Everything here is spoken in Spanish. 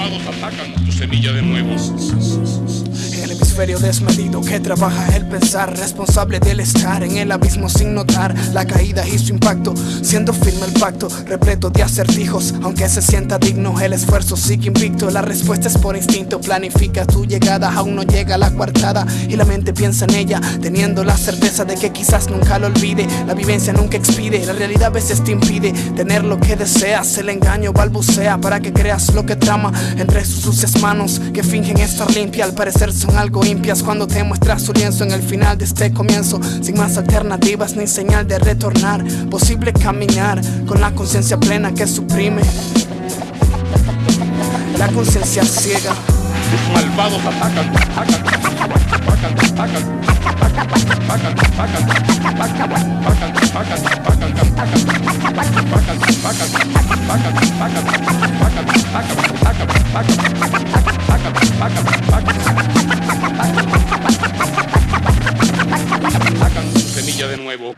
malvados atacan tu semilla de nuevo. Hemisferio desmedido que trabaja el pensar, responsable del estar en el abismo sin notar la caída y su impacto, siendo firme el pacto, repleto de acertijos, aunque se sienta digno, el esfuerzo sigue invicto, la respuesta es por instinto, planifica tu llegada, aún no llega la coartada y la mente piensa en ella, teniendo la certeza de que quizás nunca lo olvide, la vivencia nunca expide, la realidad a veces te impide tener lo que deseas, el engaño balbucea para que creas lo que trama entre sus sucias manos que fingen estar limpia, al parecer son algo impias cuando te muestras su lienzo en el final de este comienzo, sin más alternativas ni señal de retornar, posible caminar con la conciencia plena que suprime la conciencia ciega. Los malvados atacan, inicio de nuevo.